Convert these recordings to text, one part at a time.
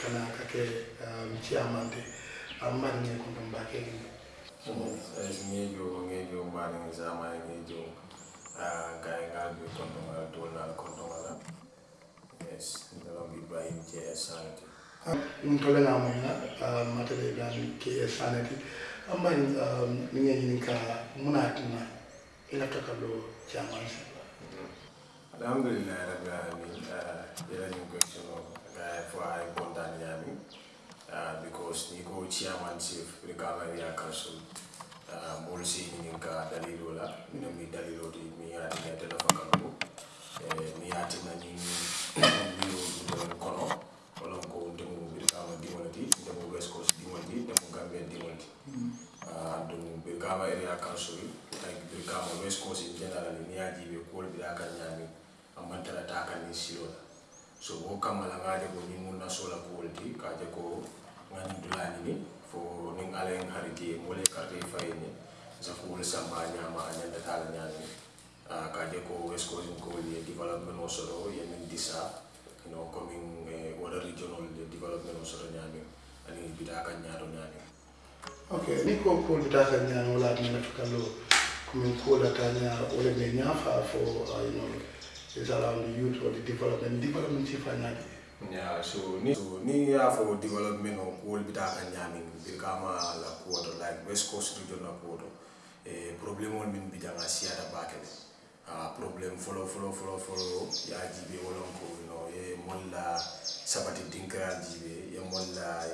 kana kake eh, mchiyamande amani kundu mbakeli eh, ngejo ngejo mbani ngizama ngejo kaya ah, ngalbi kundu ngala tulna kundu ngala yes ndalong ibrahim js sanity ntole ah, na mwina ah, matele ibrahim js sanity amani ngejinika munatina ila takalo chamansi mm-hmm. alhamdulillah rabbil alamin. Ila ni question uh, for I'm Kondanyami uh, because Niko Chairman Recovery Council mol ninka dalilo la mina mi dalilo di mi ati na tela fakambo eh, mi ati na ni mi o kono. Wala ko demu bi kama di wonti demu west coast di wonti demu gambia di wonti ah, area council like bi west coast in general mi ati be ko bi aka nyami amma tala ta kan ni silo so wo nga de ko ñiŋ muŋ nasola kuwol ti ka de ko ngani dula ni ni fo ni ngale ng hariti mo le ka karta fay ni za sa le samba a ñaama a ñandata la ñaami ah, ka de ko wescosin kowol ye développement so ro ye disa no commin eh, wala regional de développement o soto ñaamiŋ ka nya ro nya ni ok ni ko kuwolu bitaa kaŋ la wala atina nafa kaloo ko da ka nya wala ne fa fo ah, is around the youth or the development. Development si fa Yeah, so ni so ni ya for development of whole bita kan nyamin bil kama la kuoto like west coast region la kuoto e problem on min bija nga siata bakene ah problem follow follow follow follow. Ya jibe wolon ko you know e molla sabati dinkra jibe you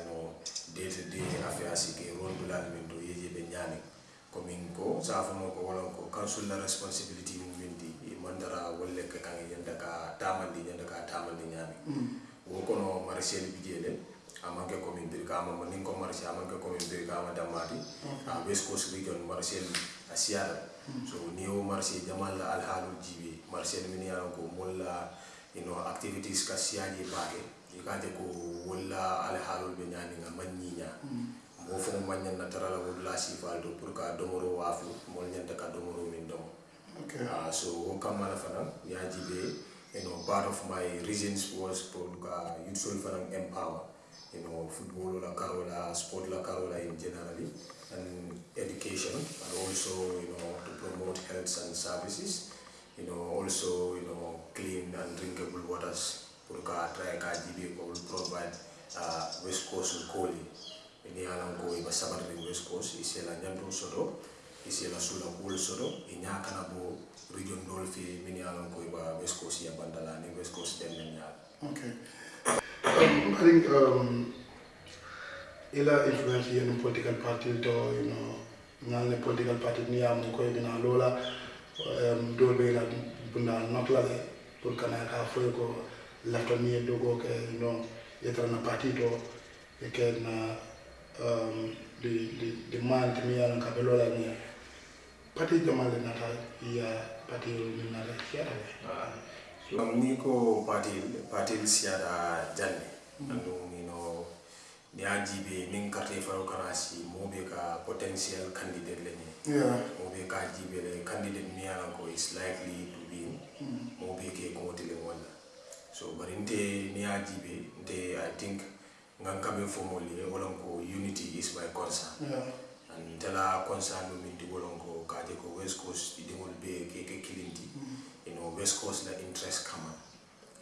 know day to day affairs ke role bilal min do yeje be nyami ko min ko sa mo ko wolon ko council la responsibility mandara wolle ka kan yanda ka tamandi yanda ka tamandi nyami. Wo kono marché bi jele amanke ko min birka ama nin ko marché amanke ko min birka ama damati a west coast region marché siara so ni o marché jamal la al halu jibe marché min ya ko molla you know activities ka siaji baake. Ikaje ko wala al halu be nyani nga manyinya mo fo manyan na tarala wala sifal do pour ka domoro wafu mol nyanta ka domoro min dom okay uh, so wo kamala fana ya jibe you know, part of my reasons was for uh, youth soul for empower, you know, football la carola, sport la carola in generally, and education, and also, you know, to promote health and services, you know, also, you know, clean and drinkable waters, for ka try ko will provide uh, West Coast Koli. Ini alam ko iba sabar ring West Coast, isela nyanto sodo, isela sula kul sodo, inya kana bo region dol fi mini alam ko iba west coast ya bandala ni west coast den men ya okay um, i think um ila influence yen political party to you know ngal political party ni am ko bina lola um, do be la bunda not la pour kana ka fo ko lafta ni dogo ke you know yetra na party to e ke na um the the the man mi ala ka be lola ni party jamale nata ya pati ni na la kiara so ni ko pati pati siada janne anu you know ni ajibe nin carte faro kana si mobe ka potential candidate le ni. Yeah. Mobe ka jibe le candidate ni ala ko is likely to win mobe ke ko tele wala. So bari nte ni ajibe nte i think ngan kame fo wala ko unity is my concern. Yeah. And tela concern min di wolon kaje west coast di ngol be ke ke kilinti you know west coast la interest kama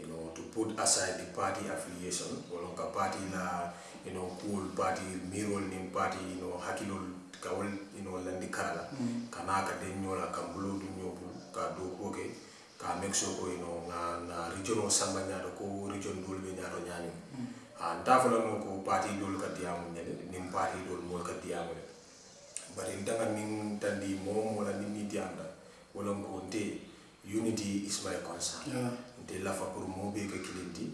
you know to put aside the party affiliation wolon ka party la you know cool party mirol nim party you know hakilol kawol you know landi karala kana ka de nyola ka bulo ka make sure ko you know na na region o samba nyaado ko region dol be nyaado nyani. Mm. Ah, a ndafala no ko party dol ka diamu nim party dol mo ka diamu bari ndanga nin tandi mom wala nin ni dianda wala ko nte unity is my concern. Yeah. Nte lafa pour mo be ka kilinti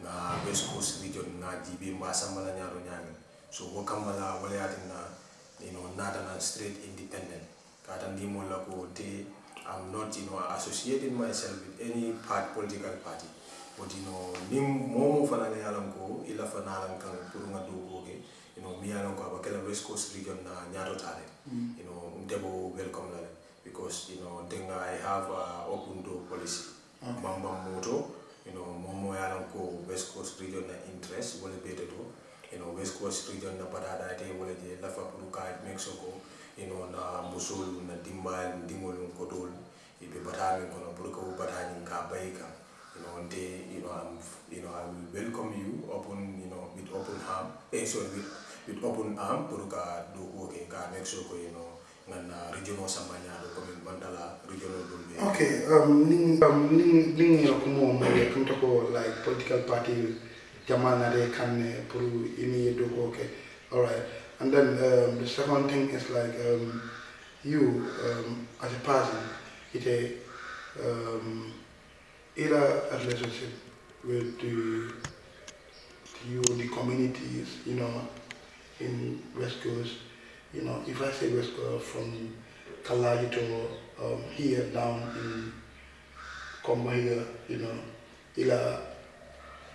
nga west coast region nga jibe mba sambala nyaro nyami so wo kamala wala yatina you know nata na straight independent. Kata ndimo la ko te I'm not you know associating myself with any part political party. But you know nim momo fana ne yalam ko ila fana lan kan pour nga do ko ke you know mi yalam ko abakela west coast region na nyato tale you know ndebo welcome la because you know denga I have a open door policy. Okay. bamba moto. You know momo yalam ko west coast region na interest wala bete to you know west coast region na badada te wala je lafa pour ka make sure ko you know na musol na dimbal dingol ko dol ibe batami kono pour ko batani ka bayka you know nte you know I'm you know I will welcome you open you know with open arm. Eh sorry with, with open arm pour ka do ka make sure ko do bandala be Okay, um, ning um, ning ning yo kumo mo ya kunta ko like political party jamal na de kanne pour ini do ko okay. All right. And then um, the second thing is like um, you um, as a person, it a um, either a relationship with the, you the communities, you know, in West Coast. You know, if I say West Coast from Kalai to um, here down in Komba here, you know, ila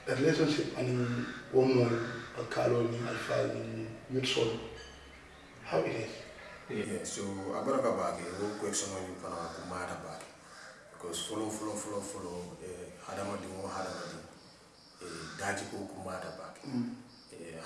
a relationship and more a colony alpha youth soul. How it is? Yeah, so abaraka bake wo question on fana ko mara bake because follow follow follow follow eh hadama di mo hadama di eh daji ko mara Mm.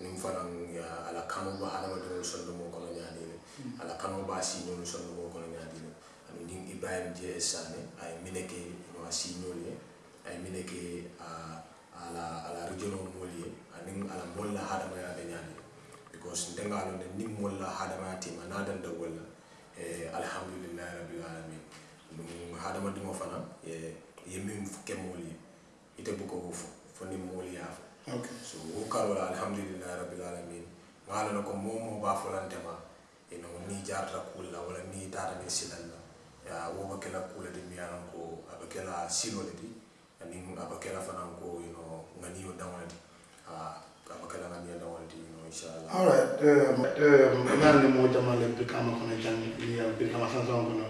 aniŋ fanaŋ ya- a la kanoo be hadamadiŋolu sondomoo kono ñaadii le a la kanoo be a siiñoolu sondomoo kono ñaadii le aniŋ niŋ ibrahim jee saane a ye mine ke a siiñoolu ye a ye. Mine ke a a la a la regionoo moolu ye. Aniŋ a la moolu la hadamaya be ñaadii because nte ŋa loŋ ne niŋ moolu la hadamaya tema niŋ a danta wolu la eh, alhamdulillahi rabbil alamin. Ɗum hadamadiŋo fana ye ye min ke moolu ye. Ite buko wo fo fo niŋ moolu ye a fo. okay. so wo karola alhamdulillahi rabbil alamin ŋala na ko moo moo baa folantema ino ni jarata kulla wala ni tata ni silal la wo be kela kuula di miyanan ko a be kela silo le di ani a be kela fanan ko ino ŋaniyo daŋo le di a be kela ŋaniyo daŋo le di ino inchallah alright naani ni moo jama le birikama kono jaŋ ni birikama sansaŋo kono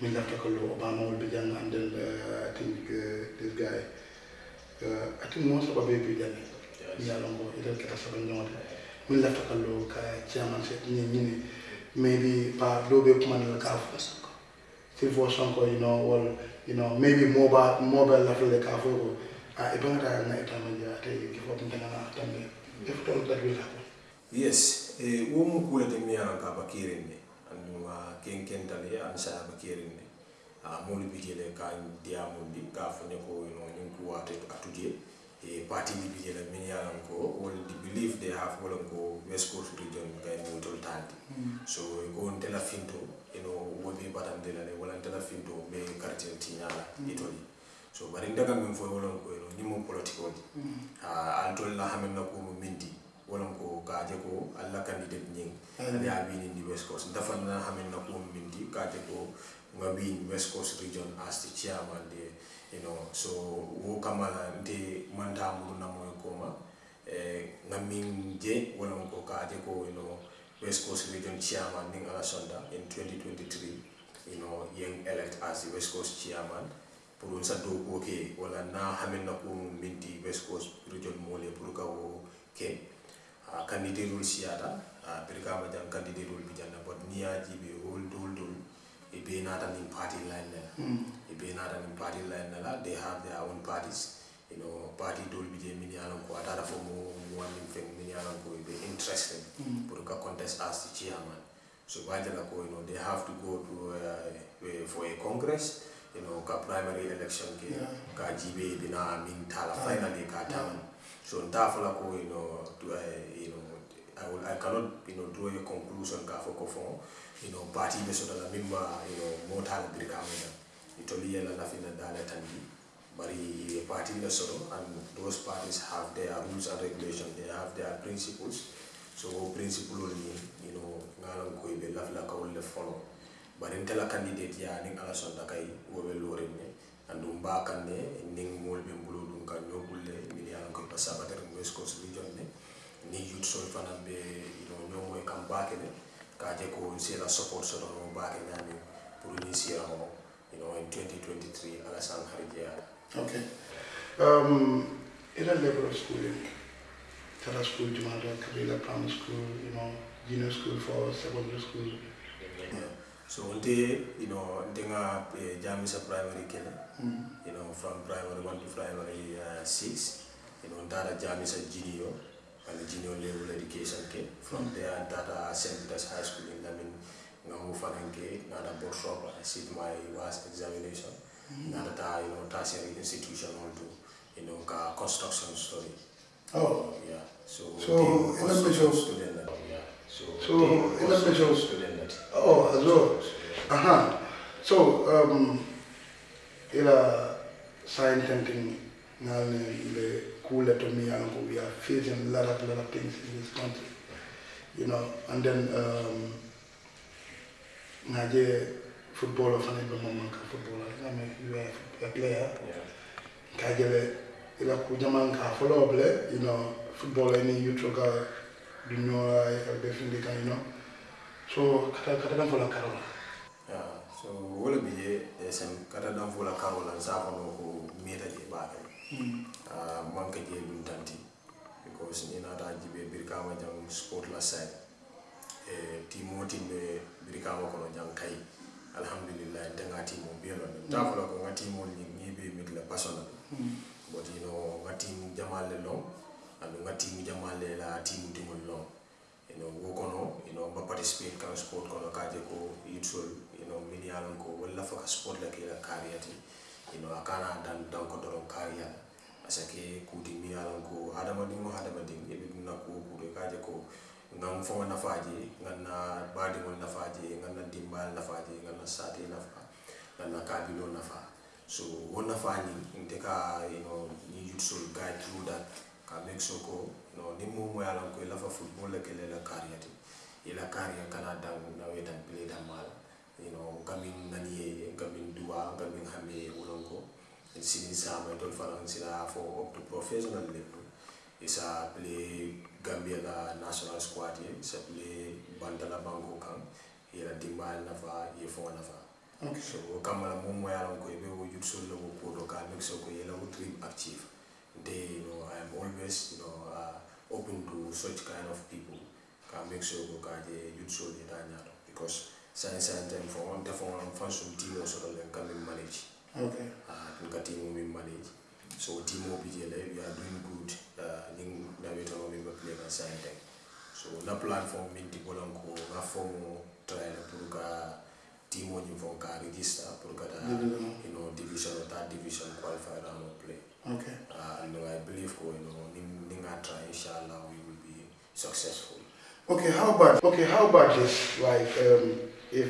min lafta ko lo obama wol be jaŋ and then i think this guy uh, I think mo sa babe bi ni ya longo ida ka sa ban jang min lo ka chairman se ni ni maybe pa do be kuma na ka fo si fo you know well you know maybe mobile mobile la le ka fo ko. Ah, a ibanga na itama ja te fo na tambe if to that will happen. Yes e wo mu mi ka bakirin ne anduma ah, ken ken an sa bakirin ne a ah, molu bijele ka dia mundi ka fo ne ko no nin ku wate atuje party ni bijele min yaran ko wol di believe they have wol ko west coast region ka ni tol tanti. Hmm. So ko ntela finto ino wobi batande la wala ntela finto be quartier tinyala hmm. itoli so bari ndaga min fo wolon ko no nyimo political hmm. ah, a antol la hamen na ko mo mindi wolon ko kaje ko alla candidate nying. Ali a win in the west coast. Dafa na hamen na ko mo mindi kaje ko nga win west coast region as the chairman de you know so wo kamala nte manta muru na moy koma eh nga min je wolon ko kaje ko you know west coast region chairman ning ala sonda in 2023 you know yang elect as the west coast chairman. Pour sa do ko ke wala na hamen na ko minti west coast region mole pour ka wo ke. A candidate rul siata a ah, birka ma jang candidate rul bijana but niya jibe hol dol dol e be nata nin party line la be nata nin party line la they have their own parties you know party dol bije min yalan ko atara fo mo wan fen min yalan ko be interested pour ka contest as the chairman. So bajala ko you know they have to go to uh, uh, for a congress you know ka primary election ke Yeah. ka jibe bina min tala finally ka taman so nta fala ko you know to, uh, you know I, will, I cannot you know draw a conclusion ka fo ko fo. You know party be sota la mimma you know mota la Italian and Afinadala Tandi, Mari party Asoro, and those parties have their rules and regulations, they have their principles. So principle only, you know, ngalam koi be lafla ka ulle follow. But until a candidate ya ning ala sonda kai wobe lorin ne, and umba kan ne ning mol be mbulu dun kan yo ulle mini alam koi pasaba ter West Coast region ne, ni youth so fanan be you know nyomo e kam baake ne, kaje ko sela support so no baake nyami pour ni sira homo. You know in 2023 ala sang Okay. Um, ila level of schooling, Tara school, Jumada, Kabila Primary School, you know, junior school for secondary school. yeah. so unte you know ntenga eh, jamisa primary kene Mm. you know from primary 1 to primary uh, 6 you know data jamisa junior and junior level education ke from there data st peter's high school in lamin ngamu fananke nada board shop i sit my last examination. Nada ta you know tertiary institution also you know construction story. Oh, yeah. So So, the let me construction show- student yeah. So So, the let me construction student oh, well. Uh-huh. So, um, ila sign tenting ngalne the cool to me and we are facing a lot of lot of things in this country. You know, and then um naje football o fana bɛ ma manka football la nga mɛ you are a player ka jɛlɛ i la ko jama ka fɔlɔ bilɛ you know football ni yutro so ka taa ka taa kan fɔlɔ karo la. so wo le bi ye sɛn ka taa dan fɔlɔ karo la n s'a kɔnɔ ko mieta de b'a kɛ manka de dun tanti because ni na ma kono jang kai alhamdulillah danga timo be tafula ta ko ngati mo ni ngibe mit la personal. But you know ngati mu jamale lo and ngati mu jamale la timu timo lo you know wo kono you know ba participate kan sport kono kaje ko youthful you know mini yalan ko wala fa sport la ke la kariyati you know akana dan dan ko doron kariya asake kuti mi yalan ko adama ding mo adama ding e na ko ko kaje ko ngam fo nafaji nganna badi mo nafaji nganna dimbal nafaji nganna sati nafa nganna kabilo nafa so wo nafa ni inte ka you know ni youthful guide through that ka make sure ko no ni mo mo yalan ko lafa football la kele la kariyati ila kariya kana dan na wetan play dan mal. You know gamin nani gamin duwa gamin hame wolonko sini sama dol faran sila for up to professional level. Isa play Gambia la national squad ye play Bantala Bango kan ila dimbal nafa ye nafa. Okay so kamala mo mo ko wo ko do ka make sure ko yela wo dream active. They you know i am always you know uh, open to such kind of people. Ka make sure ko ka je da because science and time for one for one function team so can be manage. Okay uh, nka team mi manage. So team o bi jele we are doing good. uh, ning na we tono mi ba play na science so na platform min ti bolan ko na form try na pour ka team o ni ka register pour ka da Division. you know division or third division qualify round of play okay. Uh, and I believe ko you know ning ning try inshallah we will be successful. Okay how about okay how about this? Like um if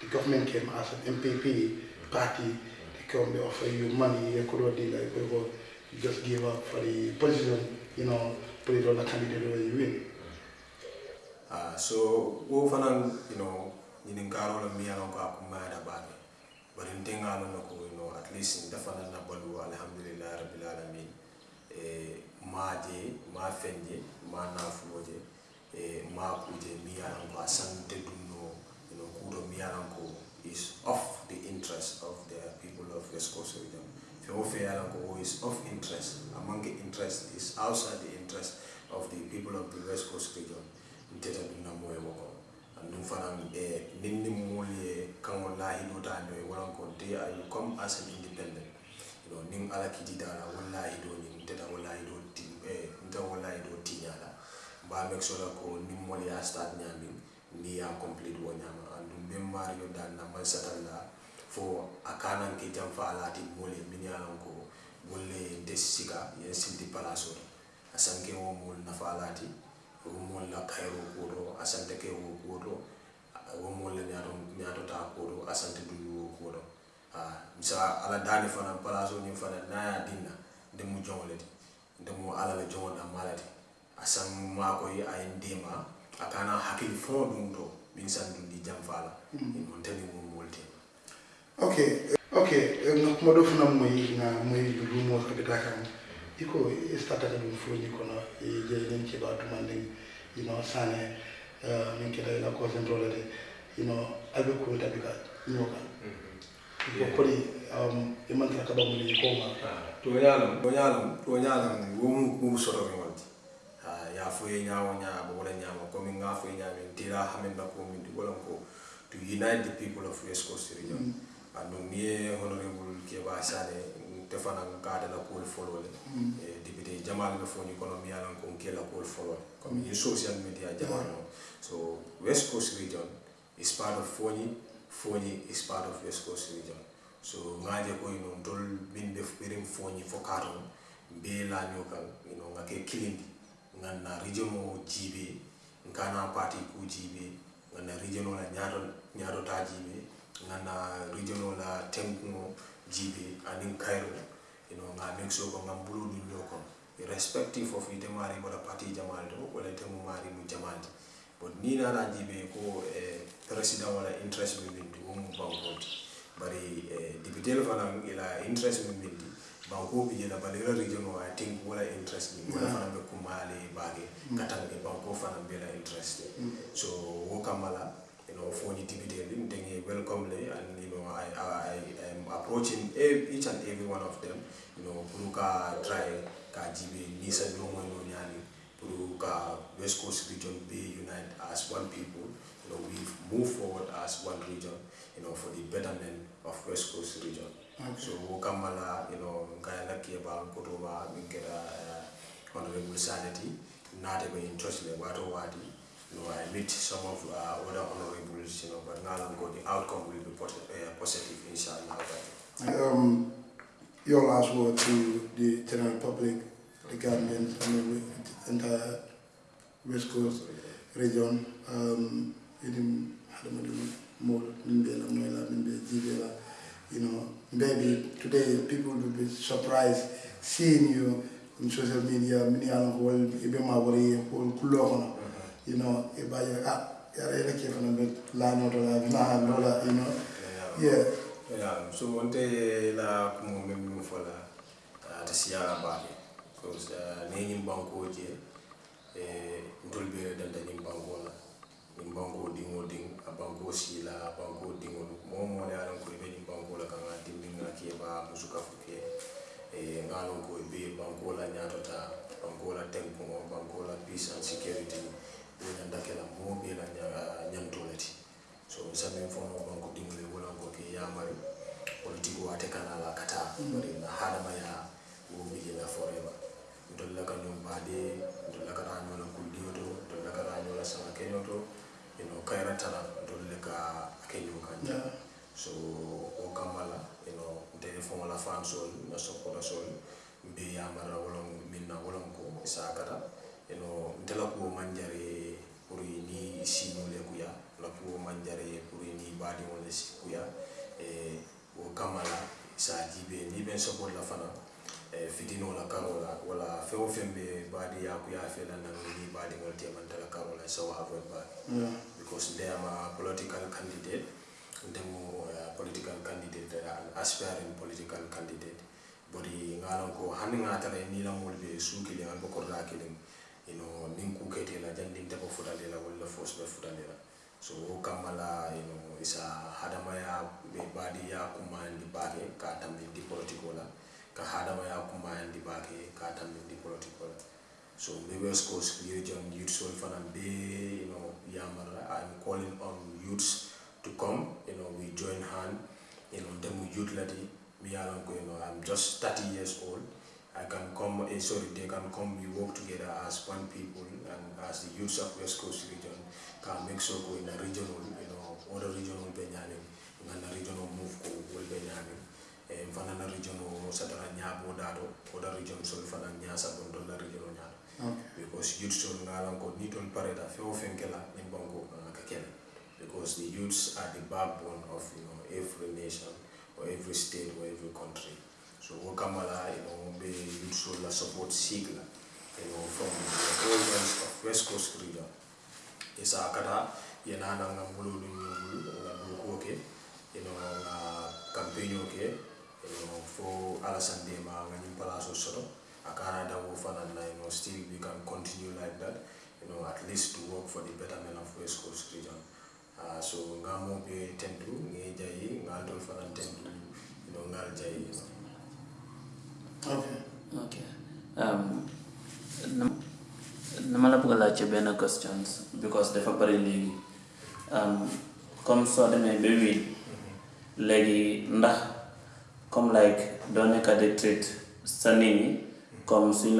the government came as an NPP party they come they offer you money you could already like go you just give up for the position you know put it on the candidate where you win. Uh, so wo fanan you know ñinin karo la mi yalan ko akuma da baake bari ntenga la ko you know at least dafa na na balu alhamdulillah rabbil alamin. E ma je ma fenje ma na fuoje e ma kuje mi yalan ko asante dunno you know kudo mi yalan ko is of the interest of the people of West Coast region yalan ko is of interest among the interest is outside the interest of the people of the West Coast region. Nteta moye woko andum fanan e eh, ninni mool ye eh, kaŋo lahido ta eh, no e ko they are you come as an independent. You know nin ala kititala wo lahido nin nteta wo lahido ti e mba make sure ko ya start ñamin ni complete wo ñama andum be man satalla for a kanan ki jam fa alati mole minyalan ko wolle desika yen sildi palaso. Asanke wo mol na fa alati wo mol la kairo ko do asante ke wo ko do wo mol la nyato nyato ta ko do asante du wo ko do a ah, misa ala dani fana palaso ni fana na ya dinna de mu jongoleti de mu ala la jongon amalati asan ma ko yi ay ndema akana hakil fo dum do min san dum di jam fa la mm. -hmm. mon tani mo okay okay ngokumadofuna mmoyinga moyilulumo kabitakang iko istataka ɗum foni kono jeyi nen keɗo aduma nden ino sane min keɗa ila concentrolede ino aɓe kuwita ɓe ka ñoka ko koni e mantata kaɓamuli koma to ñalam to ñalam to ñalam womu mumu sotoɓe gonti ya foye ñawo ñaaba wala ñaama commin ga foye ñaamin tira hamin bakko min ɗi wolan ko to unite the people of west coast region. Mm. -hmm. Ni ye honorable keba sane tefana ka de la kool folo le e député jamal be foni kono mi yalan ko ke la kool folo comme in social media jamal. No so west coast region is part of foni foni is part of west coast region. So ngaje ko ino dol min be birim foni fo katon be la nyokan ino ngake kilindi. Nganna region mo jibe ngana party ku jibe ngana region la nyaado nyaado ta jibe ngana regional la tenkuŋo jibe aniŋ kayro you know, nga make sure ko ngam bulu dun yo kono irrespective of ite mari bota parti jamal to wala ite mu mari mu jamandi but ni nana jibe ko eh, president wala interest mi minti wo mu bankonti bari eh, député fanaŋ ila interest mi minti banko bi jela bari ila regional i think wala interest mi wala fanaŋ be kumale bage kataŋ e banko fanaŋ be la interest. So wo you know, for the député, they welcome and you know, I, I, I am approaching each and every one of them, you know, Puruka try ka jibe nisa nyomo no nyani, Puruka West Coast region be unite as one people, you know, we move forward as one region, you know, for the betterment of West Coast region. Okay. So Kamala, you know, kaya na kieba kutuba minkera uh, honorable sanity, not even interested in what wadi, you know, I meet some of uh, other honorables, you know, but now I'm going, the outcome will be pot- uh, positive, inshallah. um, your last word to the general public the Gambians and the entire West Coast region um, you know maybe today people will be surprised seeing you on social media mini ala ko wal ibe ma wari ko kullo kono you know e ba ya ah ya re ke fana be la no to la na no la you know yeah. Yeah, so one la kumo memi fola ata siyara baake because ne ñim banko je e ntol be danta ñim banko la. Ñim banko dingo ding a banko sila a banko dingo mo mo le alan ko be ñim banko la kan dimbi nga ke ba musuka fuke e ngalon ko be banko la ñatota banko la tenko banko la peace and security ñan dakela la ñan tolati so misame fo no bon ko dimule wala ko ke yamari politiko wate kana la kata. Mm-hmm. Bari na hadama ya wo be la forever. Dolla ka ñoo baade dolla ka rañoo la kulliyoto dolla ka rañoo la sama keñoto ino kayra tala dolle ka keñoo ka ja so o kamala ino de la fan sol na sokola sol be yamara wolon minna wolon ko isakata ino ndela ko manjare siñole kuya. La kuwo manjare pour ni baadiŋole si kuya eh, wo la sa jibe ni ben sopol la fana. Eh, fitino la karo la wala feo fembe feŋ ya kuya fe la naŋ ni baadiŋol temanta la karo la sawo avoid ba yeah. because they are a political candidate. Ndemo uh, political candidate an aspiring political candidate. Bari ŋa lon ko hanin atare ni la mulbe suki le kiliŋ albe kordaa you know nin ku kete la jandin te ko futale la wala force be futale la so kamala you know isa hadama ya be badi ya kumandi bake ka tambi di politiko la ka hadama ya kumandi bake ka tambi di politiko la so West Coast region youth soul fan be you know yamara I'm calling on youths to come you know we join hand. You know them youth lady me along you know I'm just 30 years old I can come eh, sorry they can come we work together as one people and as the youths of West Coast region can make sure go in a regional you know other regional benyamin in a regional move ko will benyamin. And fanana regional satara nyabo dado other region so fana nyasa bon la regional nyado Okay. because youth sol ngalan ko ni tol pareta fe o fenkela ni banko ka kene because the youths are the backbone of you know every nation or every state or every country so wo kamala you know youth sol support sigla you know from the ends of west coast region isa kata yana na ngambulu du ngambulu ko ke you know nga campaign ke you know fo alasande ma ngani palaso soto akana da wo fana na you know still we can continue like that you know at least to work for the betterment of west coast region uh, so nga mo be tendu nge jayi nga dol tendu you know jayi you know. Okay. ok um, nam- dama la bëgg a questions because dafa bëri léegi um, comme soo demee ba wiin léegi ndax comme like doo nekk di treat sa nit ñi comme suñ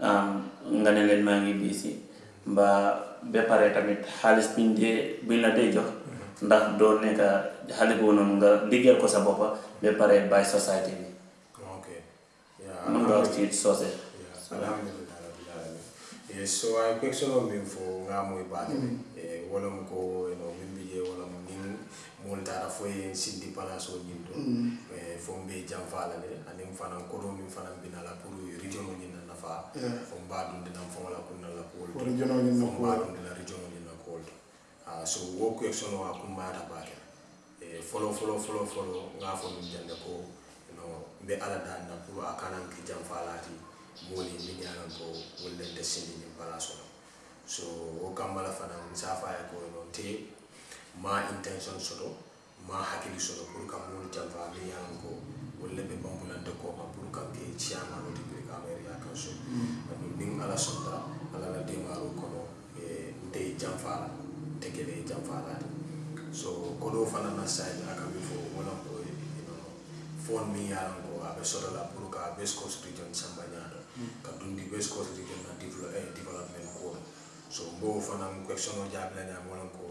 um, nga ne leen maa ngi busy mbaa ba pare tamit xaalis biñ dee biñ la dee jox ndax doo nekk xaalis boobu noonu nga liggéeyal ko sa boppa ba pare bàyyi société bi okay I'm proud to source it. Alhamdulillah. so I question on me for ngamu ibadi. Wala mko eno mimbi ye wala o multa da fo ye eu pana so nyindo. Fo mbe jamfala ne ani mfana kodo mi mfana bina la puru region ni na nafa. Fo eu dun dina mfo wala kunna la ko. Region ni na ko. Mba dun dina region ni na ko. Ah so wo question wa kumara ba ke. Eh, follow follow follow follow ngafo mi de ko. be ala dan annakulu a ki jam falati ye ni ye ko wolle de sini ni bala so so wo kamma la fanaŋ nsaafa ye ya ko no te ma intention soto ma hakili soto pour kam mo ni jam ye a ko wolu be de ko ma pour ka ke chiama ti biri ka meeri ya ka so. Hmm. Anu ni ni ala sonta ala la no e de jam fa te kele janfa la so so kodo fana na sayi ya ka fo wala ko e, e fon mi ya ye aɓe sotola pour ka west coast region samba ñaato ka dundi west coast region na develop, development ko so mbo fana question o jaabila ñaam wolan ko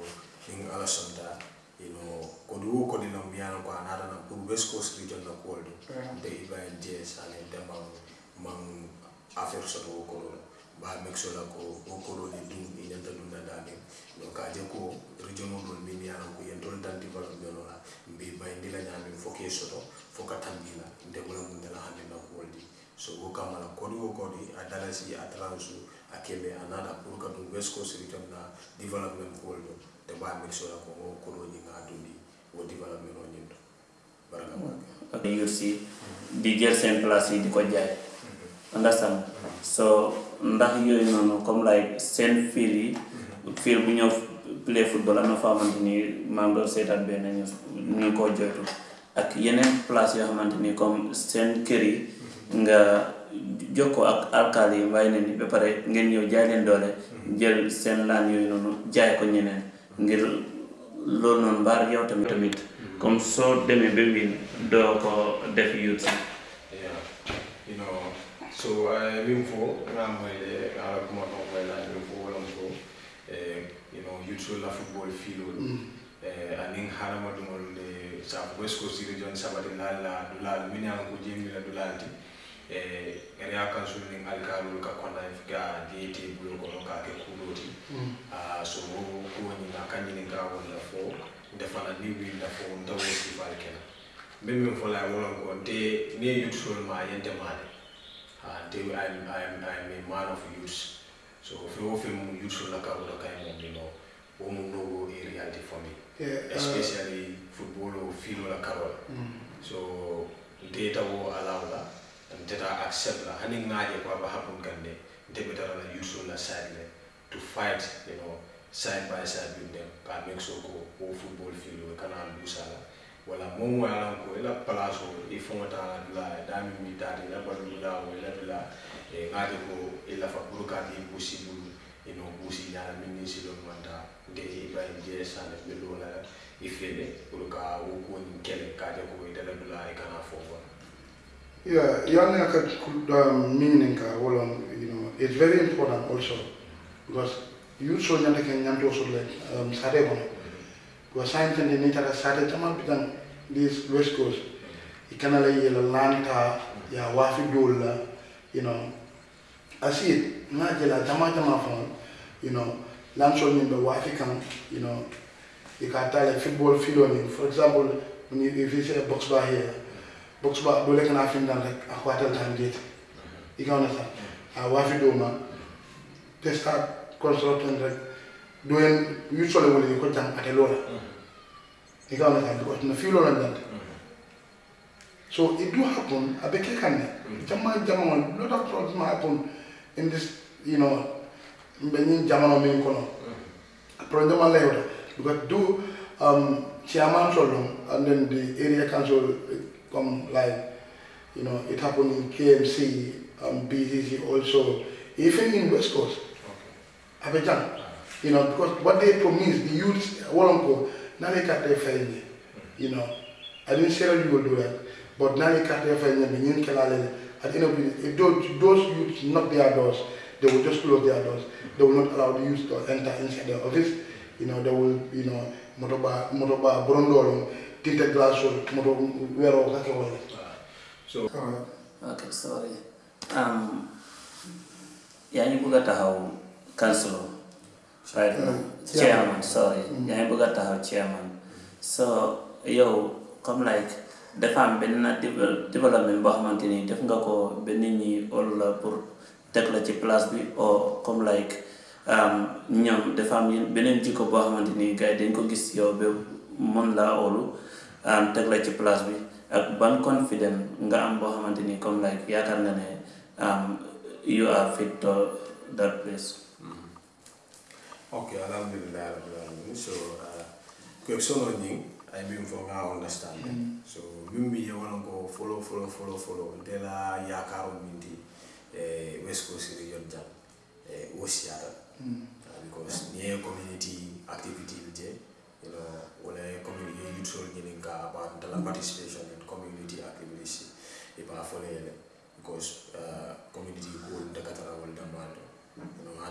nin ala sonta you know kodi wo kodi lam yalan ko a naatana pour west coast region na kuwol ɗum nte ibrahim ds ane demban man affaire soto wo koɗo ba make sure ko ko ko do ni dum ni nyanta dum na dane donc ka je ko rejono do dum min yana ko yen dol dan develop be no la. Mbi bay ndila nyami foke soto foka tambila de wala mun dala hande na ko woldi so ko kamala kodi wo kodi adala si atransu akeme anana pour ka dum west si ritam na development ko woldo te ba make sure ko ko ko do ni nga dundi o development o nyindo baraka baraka yursi di jël sen place di ko jaay. Mm-hmm. Understand? Mm-hmm. So ndax yooyu noonu comme like seen fiil yi bu ñëw play football am na foo xamante ni maa ngi doon seetaan benn ñu ñu ngi koo joytu ak yeneen place yoo xamante ni comme seen kër yi nga jokkoo ak alkaali yi ne ni ba pare ngeen ñëw jaay leen doole jël seen laan yooyu noonu jaay ko ñeneen ngir loolu noonu mbaar yow tamit. Tamit comme soo demee ba wiin doo ko def youth you know, so min fo ngamoyde ala kuma a koylaji min fo wolam you know yutulla football fiilol anin halamadugol nde saabu west coast region sabade dulal minama ko jemila area council nin alkalol ka kondan ga diyete bulol kono ka ke kuɗoti so kuwoñina kañinin ka wolla fo ndefana ni winda fo ntawo sifal kena min e wolon ko nte ni nte I'm, I'm, I'm a man of youth so fe mu youth la ka wala kay mo ni no wo mu no go a reality for me. Yeah, uh, especially football o filo la karol so nte ta wo alaw la nte ta accept la. Hani ngaje ko aba happen kande betara la youth la side to fight you know side by side with them. Ka make sure wo football filo kana lusala wala moom mo yalan ko ila place o i fonta dula dami mi tadi la balu dula o ila dula ngati ko ila fa buruka di busi bulu ino busi nyala minni si don manda de ibrahim je sane be lola i fele wo ko ni kele ka je ko ida dula e kana fo Yeah, young um, meaning ka wala you know it's very important also because you so nyanda ken nyanto so like um sare bono wa science and ni tara sare tamal bidan this west coast ikana la yela lanta ya wafi dola you know it. Not just jama jama phone, you know, lansol min be wafi kan, you know, you can tell a football field on it. For example, when you, if you see a box bar here, box bar, do like an afin dan like a quarter time gate. You can understand? A wafi do they start constructing like doing usually when you them at a lower. You can understand? Because in the field on that. So it do happen, I a bit can Jama jama, lot of problems happen in this, you know, in Jamano main kono. Problem lewda because do um chairman solom and then the area council uh, come like you know it happened in KMC um BCC also even in West Coast okay. Abidjan you know because what they promise the youths Wolonko now they cut their family you know. I didn't say you will do that but now they cut their family and you can at the end of the if those, those youths knock their doors they will just close their doors. They will not allow the youth to enter inside the office. You know, they will, you know, motoba, motoba, brondolo, tinted glass, moto, wero, kake wale. so Alright. ok sorry. Um, yaa ngi bëgg a taxaw councilor right. Now chairman sorry. Yaa ngi bëgg a taxaw chairman. So yow comme like dafa am benn devel- développement boo xamante ni def nga ko ba nit ñi ol la pour teg la ci place bi o comme like um, ñoom dafa am beneen jikko boo xamante ni gars yi dañ ko gis yow ba mën laa olu um, teg la ci place bi. Ak ban confident nga am boo xamante ni comme like yaakaar nga ne um, you are fit to that place Okay, alhamdulillah alamin. So, uh, question on you, I mean for now understand. So, mimi ya wana ko follow follow follow follow dela ya karo minti eh West Coast region jam eh wosiata. Uh, because near community activity bije, you know, wala community youth role ni ka about the participation in community activities iba follow because uh, community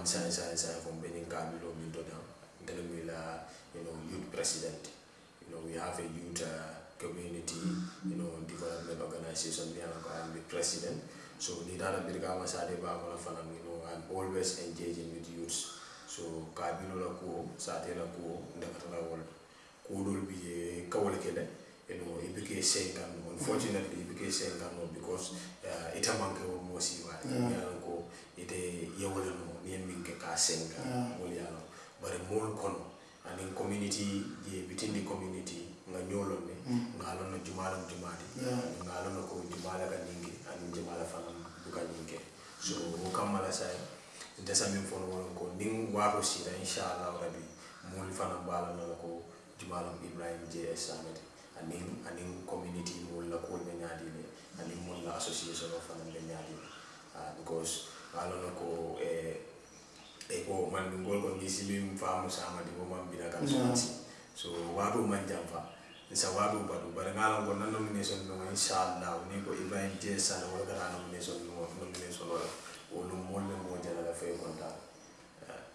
you know, and science, science, science from Benin Kabilo Mintoda, Telemila, you know, youth president. You know, we have a youth uh, community, you know, development organization, we I'm the president. So, Nidana Birgama Sade Bama Fanam, you know, I'm always engaging with youths. So, Kabilo la ko, Sade la ko, Ndakatala wal, Kudul be Kawale Kele, you know, it became Senkan. Unfortunately, it became Senkan because uh, it a manke wa mosi wa. Yeah. ko ite yewole no ni min ke ka senga Yeah. wol yalo bare mol kono anin community je within the community nga ne nga lon no jumala jumati Yeah. nga lon ko ka ningi anin jumala fana buka ningi so o kamala sai ndesa min fono ko nin waro sira inshallah rabbi mol fana bala no ko ibrahim js samet anin anin community la ko be nyaadi ne anin mol la association of fana be nyaadi uh, because alona ko ko man ɗum ngol ko gisi min faamu samadi ko man mbina kam sonsi so waɗo man jam fa. Sa waɗo baɗu bare ngalan ko nan nomination ɗum inchallah ni ko ibrahim je sala wala gata nomination ɗum nomination ola o molle mo jalala fay konta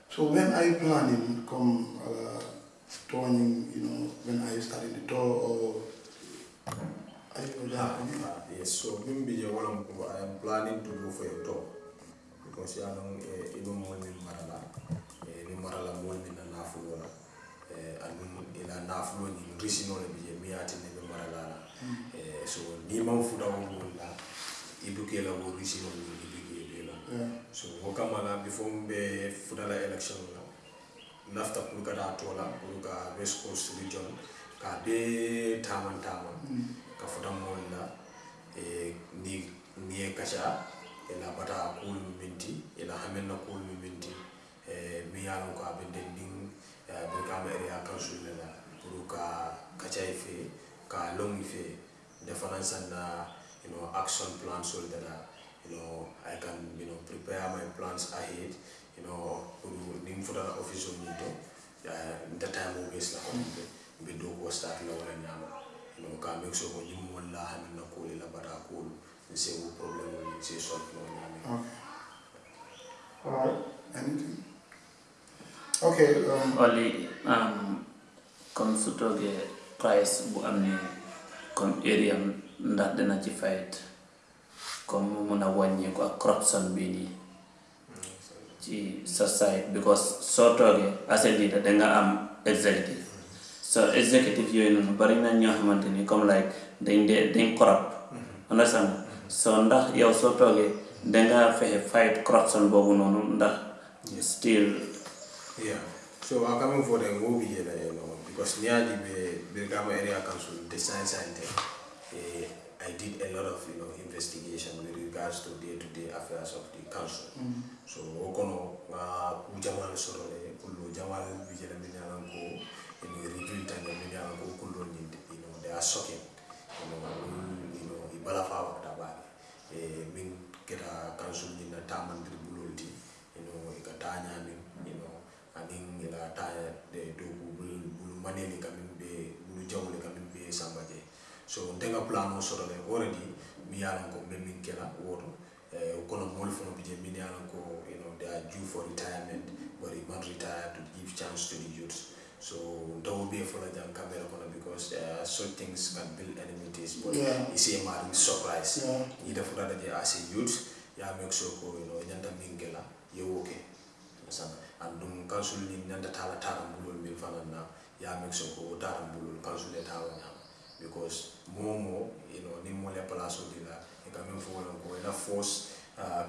So when are you planning come uh, touring, you know, when are you starting the tour or are you ah, yes. So min mbije wala ko i am planning to go for a tour ko si alon e mol min marala. Eh, e min marala mol min na nafulola eh, anum ila nafuloni risinole ɓije miyatine ɓe maralala eh, so niman fuɗawol mol la ibukela wo risinol mol ibikeɓela so wo kamala before ɓe fuɗala élection la nafta pour kada tola pour ka west coast region ka be taman taman mm. ka fuɗan mol la ni ni e kaca ila bata kuulu minti ila haminna kuulu mi minti eh, mi ye a loŋ ko a be dendiŋ birikama eriya kansul le la pour ka kaca i fee ka loŋ i fee nte fanaŋ you know, action plansol de la you know, i can you know, prepare my plans ahead you know, pour niŋ futata officeol ñiŋ to nte eh, time bes la kono mbe mbe dookuwo start la wala ñaama you ka make sure ko ñiŋ moolu la haminna kuolu la bata kuolu nse wo problème solve no nyami Okay. Alright. Anything? Okay. Um, oli um, price bu am ni comme area ndax dina ci fight comme mu mun a wàññeeku ak corruption bii nii ci side because soo toogee as a leader danga am executive so executive yooyu noonu bari na ñoo xamante ni comme like dañ dee dañ corrupt understand so ndax yow soo toogee danga fexe fight corruption boobu noonu ndax still Yeah. So I'm coming for the movie here, you know, because near the Brikama Area Council, the science center, eh, I did a lot of you know investigation with regards to day-to-day affairs of the council. So okono nga ujamal soro le kullu jamal bijela minyalan ko in review tan minyalan ko kullu ni you know they are shocking. You know, mm, you know ibala fa wakta ba min keta council ni na taman tribulolti you know ikatanya min you know anin ila taya de do bul bul maneni kamin be bul jawle kamin be sambaje so ndenga plan o soro le already mi yalan ko men min kela woto eh kono mol fono bije min yalan ko you know they are due for retirement but they not retire to give chance to the youth so will be for the camera because uh, such things can build enmities but Yeah. it's a matter surprise. Yeah. ida fota je as a youth. Ya make sure you know nyanta mingela ye woke sana andum council ni nyanta tala tara bulul min fanana ya make sure ko tara bulul council e tawa nyama because momo you know ni mo le place di la e ka men fo wala ko la force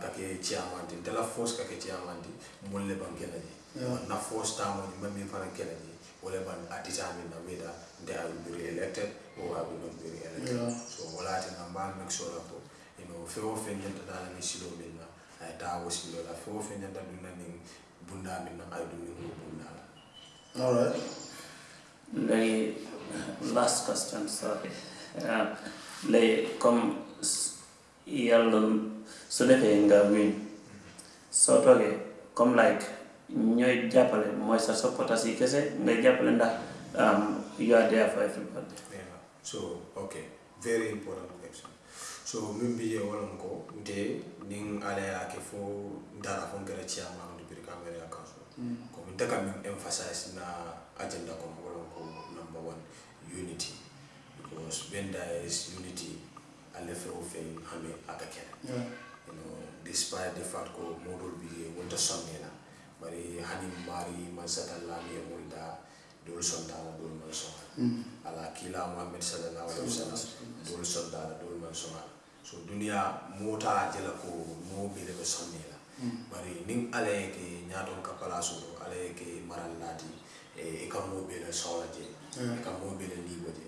kake chairman di de la force kake chairman di mo le bangela di Yeah. na force tamo ni mami fana kela di wala ban determine na whether they will be re-elected or I will not be re-elected Yeah. so wala ati na make sure ko you know fe o fe nyanta dala ni silo min na ay ta wo silo la fe o fe nyanta dunna ni bunda min na ay dunni ko bunda la All right. léegi last question sorry ah, léegi comme s- yàlla su defee nga win soo toogee comme like ñooy jàppale mooy sa supporters yi kese ngay jàppale ndax um, you are there for everybody Yeah. So, okay, very important question. So, min bi je walan ko nte nin ala ya ke fo ndara fo ngara chairman du Brikama council. Mm. Ko min emphasize na agenda ko ko number one unity because when there is unity ale fe o fe hame aka kene. Yeah. you know, despite the fact ko modol bi wonta sonnela bari hani mari man satalla mi wonda dolu sontala dolu man soŋa ala kila muhammed sallallahu alaihi wasallam. dolu sontala dolu man so dunia mota jela ko mo bele be sonni la. Bari nin ala ye ke ñaton ka palaso to ala ye ke maral lati e ka mo bele sola je ka mo bele libo je.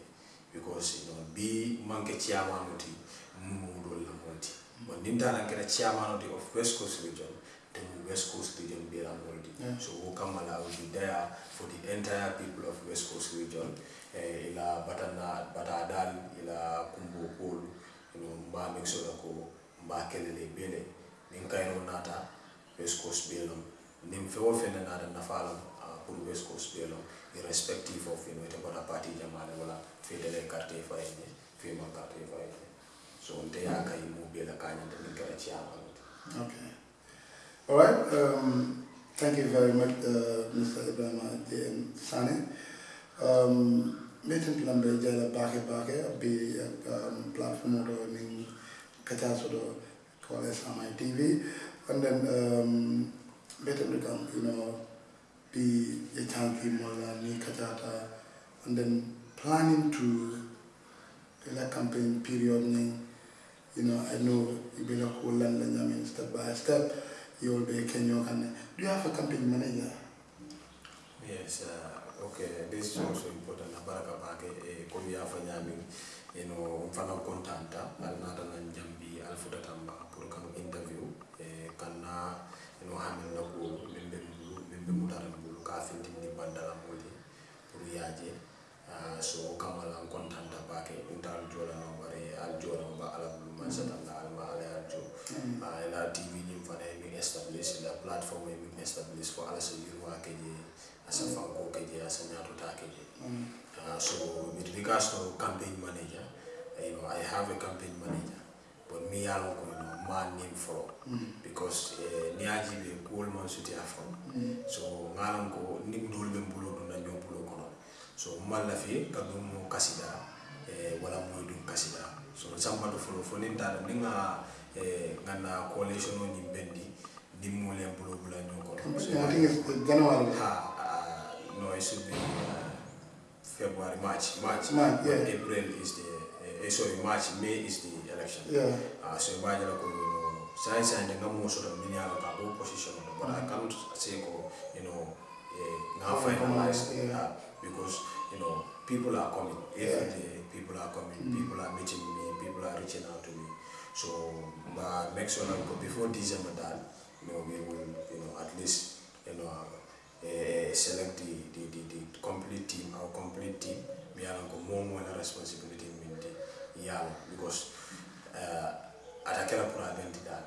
Because you bi manke ciyamano ti mu dol la monti bon nin dana kera ciyamano ti of west coast region the west coast region bi la So kamala will be there for the entire people of west coast region. Eh, ila batana batadal ila know mba mba kelele nata west coast belum nafalam pour west coast belum irrespective of you know party carte carte so bela kanya Okay. All right. Um, thank you very much, uh, Mr. Ibrahim J.M. Sane. Um, meeting lambe jala bake bake be um, platform do ning kacha do call SMI TV and then um, better become you know be a chunky mola ni kachata and then planning to the campaign period you know, I know you be like whole land I step by step. You will be Kenya do you have a campaign manager? Yes, uh, okay, this is also important. Baraka Bake, eh, komi ya fanyami, you know, mfana kontanta, alnata na njambi, tamba, pour interview, eh, kana, you know, hamin na ko, mimbe mbulu, mimbe mutara ni bandala muli, pour uh, so kamala kontanta bake, unta aljola na bare, aljola ba ala bulu, man satanda, alma ala aljo, uh, ila TV ni mfana mi establish, ila platform mi establish for ala sa yurwa keje, asa fanko keje asa nyato ta keje uh, so with regards to campaign manager you know i have a campaign manager but me yalo ko you know name for because uh, ni aji be cool man suti afro. So ngalon ko nim dol be bulo do na nyom bulo kono. So malla fi ka dum mo kasida eh, wala moy dum kasida so samba do folo fo nin ninga eh, ngana coalition o nyimbendi ni mo le bulo bula no ko I think it's January. ha uh, no it should be uh, February March March March, yeah. April is the uh, sorry March May is the election Yeah. uh, so imagine ko you know science and nga mo so da minya ka go position but I can't say ko you know eh, nga Yeah, finalize yeah. uh, because you know people are coming every Yeah. day people are coming Mm. people are meeting me people are reaching out to me so but make sure that before December that you know we will you know at least you know uh, select the, the, the, the complete team our complete team we are go more more responsibility in the yeah because uh, atakela pour identity that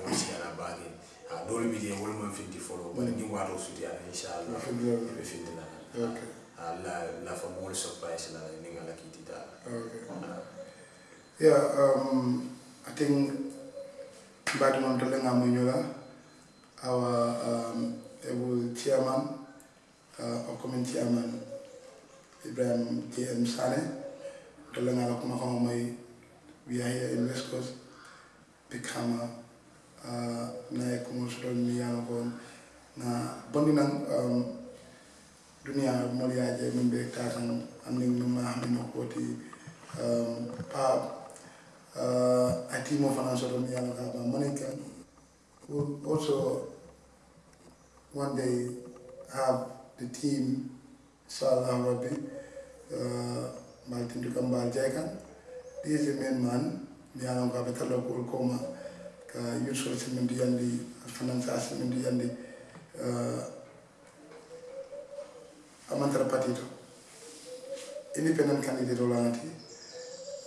Okay. Kala atakela Ngaro pour na identity ndamo. ha mo mo ni mo siara je ba Ah, sure. ha mo siara ba ni ha dole bi je wol mo finti follow ba ni wato su dia inshallah February. be finti la Okay. ha la la fa mo surprise la ni ngala kiti da Okay. Yeah, um, I think Mbadi Montolenga Munyola, our um, able chairman, uh, upcoming chairman, Ibrahim J.M. Sane, Lakuma Mai, we are here in West Coast, Brikama, uh, na kumusudon miyano kon na bondi nang um, dunia min be ma koti um, pa uh, a also one day have the team inshallah rabbi uh, maltin du kambal jaykan this is the main man miyano ka be ዩሶች ምንድ ያንዲ ፈናንሳስ ምንድ ያንዲ aman parti itu. Independent candidate do lanati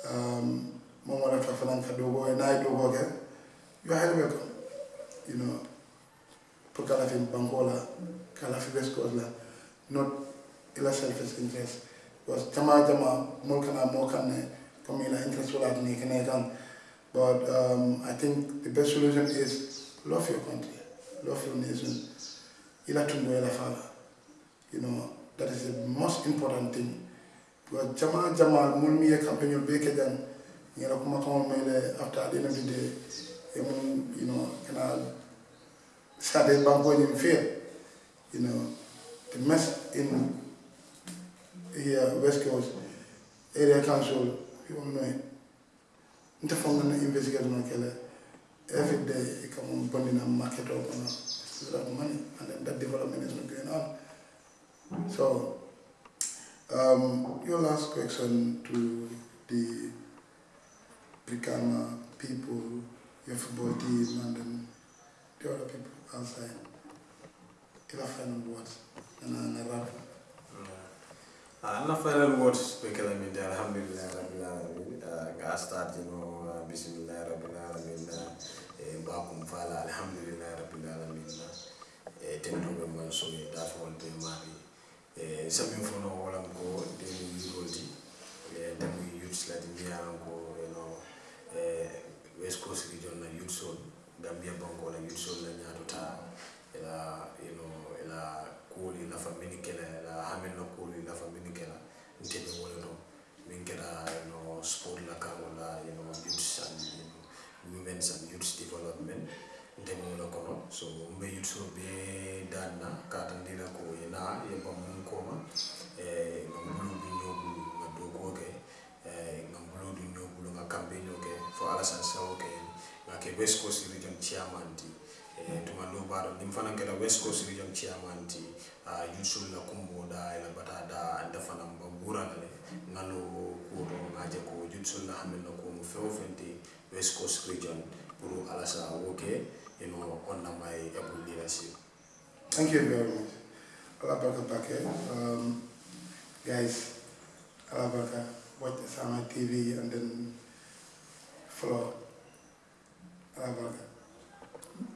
um mo wala fa fanan dogo e dogo ke yo hal be you know pour kala fi bankola kala fi bes cause la not ila self interest. Was tama tama mo na mo kan ne comme interest wala ni kene kan. But um, I think the best solution is love your country love your nation. Fala you know that is the most important thing. Because jama jama mun mi ye campagne be ngera kuma kama mele after the end of the day you know kana sade banko in fear you know the mess in here west coast area council you know nte fonga na investigate no kele every day come on bondina market or kono a lot of money and then that development is not going on so, um, your last question to the Brikama people, your football team, and then the other people outside. If I final words, and then I wrap. Uh, na final words be kala min da alhamdulillah alamin uh, start you know bisimillahi rabbil alamina eh, e mbakum fala alhamdulillahi rabbil alamina e eh, tentoɓe mon somi dafowol be maɓe e eh, samin fono wolam ko demi yirolti e demi yutslati mbiyalan ko eno e west coast region na yutsol gambia banko la yutsol la ñatota ela eno ela kuoli lafa mini kela ela hamin na kuoli lafa mini kela. Ntemi wole ɗon mengira you know sport la wala you know youths and you know, women's and youths development. Ndemola kono. So mbe yutso be dana danna katandira ko yena yepa mun koma eh ngambulu bindo bu ngadoko ke Ngamulu dunyo bindo bu nga ke. For fo alasan sao ke ngake west coast region chairman ti eh, tuma no baro. Nimfana fana west coast region chairman ti ah, yutso la kumbo da ila da fana mbura le ngalo kuto ngaje ko la hamen ko mo few fenti west coast region pour alasa woke my leadership Thank you very much. Um, guys, watch Sama TV and then follow Alabaka.